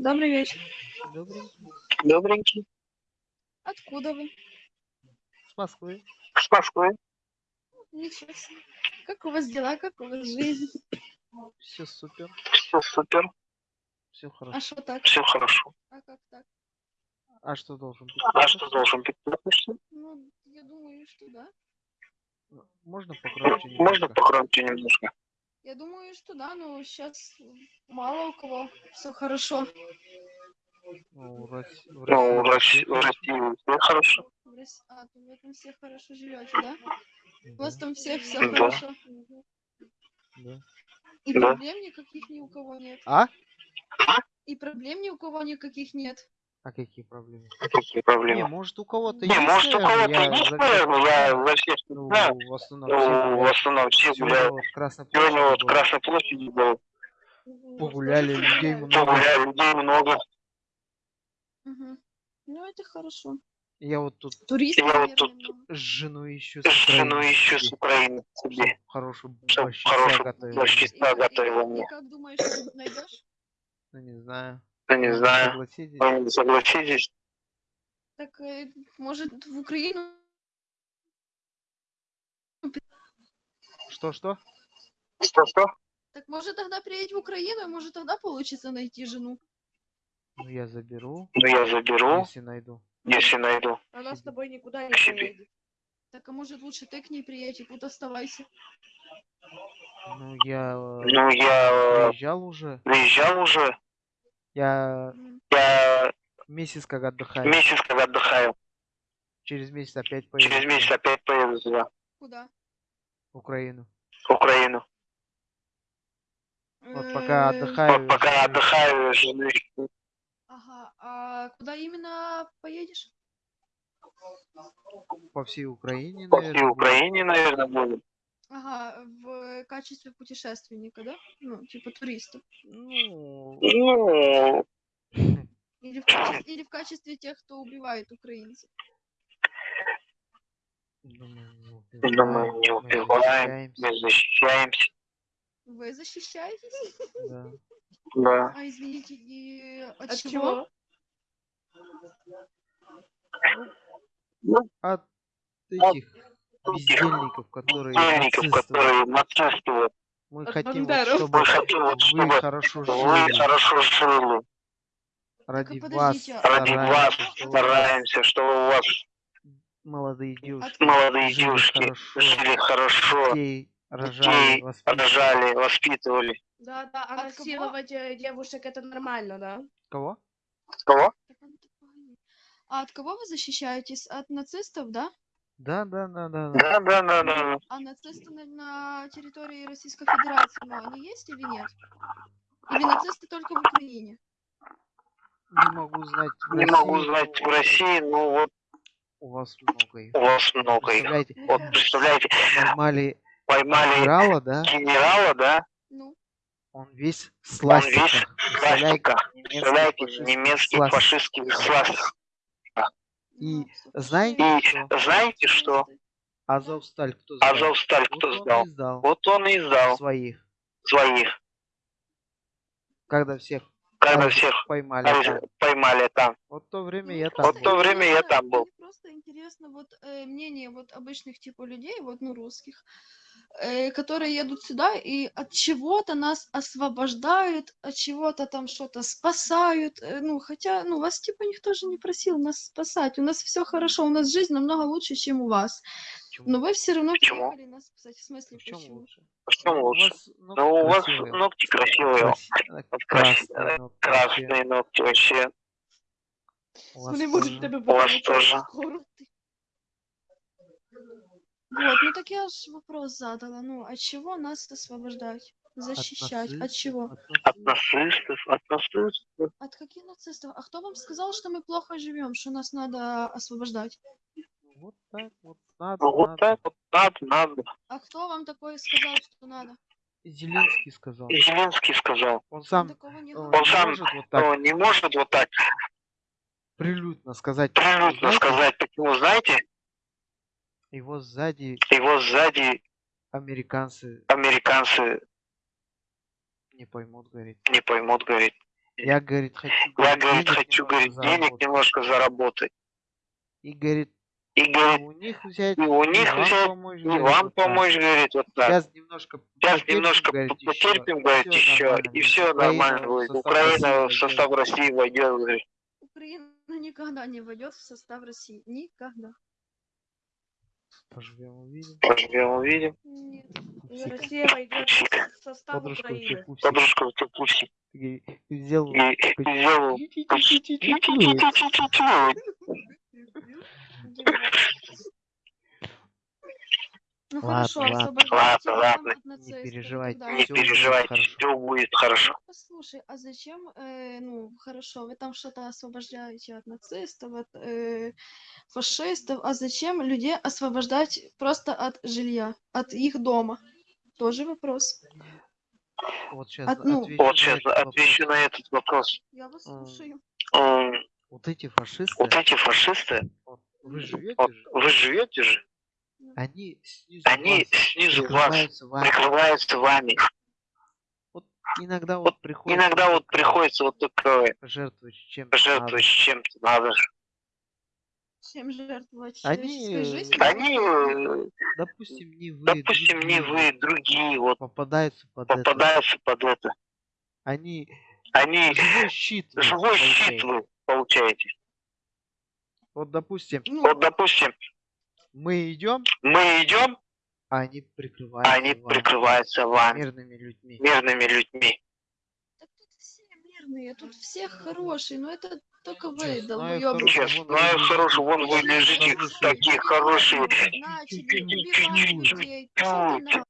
Добрый вечер. Добрый. Добренький. Откуда вы? С Москвы. С Москвы. Ничего себе. Как у вас дела, как у вас жизнь? Все супер. Все супер. Все А хорошо. что так? Все хорошо. А как так? А что должен быть? А что должен быть? Ну, я думаю, что да. Можно Можно немножко? погромче немножко? Я думаю, что да, но сейчас мало у кого все хорошо. Ну, в Ну, в России России, в России все хорошо. В Рос- А, то вы там все хорошо живете, да? У вас там все все Да. хорошо. да. И Да. проблем никаких ни у кого нет. А? И проблем ни у кого никаких нет. А какие проблемы? Какие Не, проблемы? может у кого-то Не, есть, может у кого-то я есть, всех наверное, я за всех не Ну, знаю. в основном Ну, в основном все гуляют. Сегодня площади вот в. Красной площади был. Погуляли, людей много. Погуляли, людей много. Мгм. Ну, это хорошо. Я вот тут Туристов, Я вот тут- с женой еще с Жену Украины еще с себе, Украины себе. хорошую борщица хорошую готовила. борщ- И, Чисто как- и готовила мне. как думаешь, найдешь? Ну, не знаю. Ну, не знаю. Согласитесь? Вы согласитесь? Так, э, может, в Украину Что-что? Что-что? Так может тогда приедь в Украину, и может тогда получится найти жену. Ну, я заберу, Ну, я заберу, если найду. если найду. Она с тобой никуда не поедет. Так а может лучше ты к ней приедь и тут оставайся. Ну, я э, Ну, я э, приезжал уже. выезжал уже. Я Я месяц как отдыхаю. месяц как отдыхаю. Через месяц опять поеду Через месяц опять поеду туда, Куда? в Украину. в Украину. Вот пока Э, отдыхаю. Вот пока отдыхаю, жены Ага, а куда именно поедешь? По всей Украине, по всей наверное. Украине, наверное, буду. Ага, в качестве путешественника, да? Ну, типа туриста. Ну, Ну, Или в, качестве, или в качестве тех, кто убивает украинцев. думаю, не думаю, не убиваем, мы убиваем, защищаемся, мы защищаемся. Вы защищаетесь? да. Да. А извините, и от, От чего? чего? От этих бездельников, которые Бездельников, которые нацисты. вот. Мы От хотим, вот, чтобы Мы хотим, вот, вы хорошо Вы жили. хорошо жили. Ради Так, вас а- Ради вас стараемся, чтобы у вас молодые девушки молодые жили девушки хорошо, жили хорошо, детей рожали, детей воспитывали. рожали, воспитывали. Да, да, а насиловать девушек это нормально, да? Кого? Кого? А от кого вы защищаетесь? От нацистов, да? Да, да, да, да. да. Да, да, да, да. А нацисты на, на территории Российской Федерации, ну, они есть или нет? Или нацисты только в Украине? Не могу знать. в Не могу России, знать в но России, но вот У вас много их. у вас много их. Представляете, Вот представляете, поймали поймали генерала, да? генерала, да? Ну, Он весь с Он весь ластиках. Представляете, Пластика. немецкий Представляете, фашист немецкий с ластиком. фашистский сластик. И ну, знаете. И знаете что? Азовсталь кто сдал? Азовсталь Вот кто он сдал? сдал Вот он и сдал своих. своих, Когда всех когда всех поймали там. поймали там. Вот то время я там Вот в то был. время я там был. Просто интересно вот э, мнение вот обычных типа людей, вот ну русских, э, которые едут сюда и от чего-то нас освобождают, от чего-то там что-то спасают. э, ну хотя, ну вас типа никто же не просил нас спасать. У нас все хорошо, у нас жизнь намного лучше, чем у вас. Почему? Но вы все равно Почему? приехали нас спасать. В смысле, Почему почему? лучше? Почему У лучше? вас ногти Ну, у вас красивые. ногти красивые, Краси- Вот красные ногти вообще. Может тоже. тебе тоже. скоро. Вот, ну так я же вопрос задала. Ну, от чего нас освобождать? Защищать? От нацистов, чего? от От нацистов. от нацистов. От каких нацистов? А кто вам сказал, что мы плохо живем, что нас надо освобождать? Вот так вот надо, Ну, Вот надо. так вот надо, надо. А кто вам такое сказал, что надо? Зеленский сказал. Зеленский сказал. Он Он сам не э. Он сам, может вот так Он не может вот так прилюдно сказать. прилюдно сказать, почему, знаете, Его сзади его сзади американцы американцы не поймут, говорит. не поймут, говорит. Я, говорит, хочу, Я, говорит, говорит, денег хочу, говорит, денег немножко заработать. И, говорит, И, и говорит, у них взять, и у и них вам взять, помочь, и говорит, вам вот так. помочь, говорит, вот так. Сейчас немножко Сейчас потерпим, немножко говорит, по- потерпим, говорит, всё еще, и все нормально будет. Украина в состав. России войдет, говорит. Украина никогда не войдет в состав России. Никогда. Поживем, увидим. Поживем, увидим. Нет. Россия войдет в состав Подружка Украины. Подружка в говорит, сделал сделал. Ну Ладно, хорошо, ладно. Ладно, ладно. Не переживайте. Не переживайте, все будет хорошо. Послушай, а зачем, э, ну, хорошо, вы там что-то освобождаете от нацистов, от э, фашистов, а зачем людей освобождать просто от жилья, от их дома? Тоже вопрос. Вот сейчас От- ну, отвечу Вот на сейчас этот вопрос. отвечу на этот вопрос. Я вас слушаю. Вот эти фашисты, Вот эти фашисты, вот вы живете вот же, вы живете же, они снизу они вас снизу вас прикрываются вами. прикрываются вами. Иногда вот приходится Иногда вот приходится вот такое жертвовать чем-то жертвовать надо. чем-то надо. же. Чем жертвовать Они? Они, э, Допустим, не вы, допустим, не другие вы, другие вот попадаются под это. попадаются под это. Они Они живой щит. вы живой щит получаете. вы получаете. Вот, допустим, Ну, Вот, допустим, мы идем, мы идем, а они прикрываются они вами, прикрываются вами, мирными людьми. мирными людьми. так тут все мирные, тут все хорошие, но это только вы, хорошо. Честно, вы хорошо, вон вы лежите, такие хорошие. Начали убивать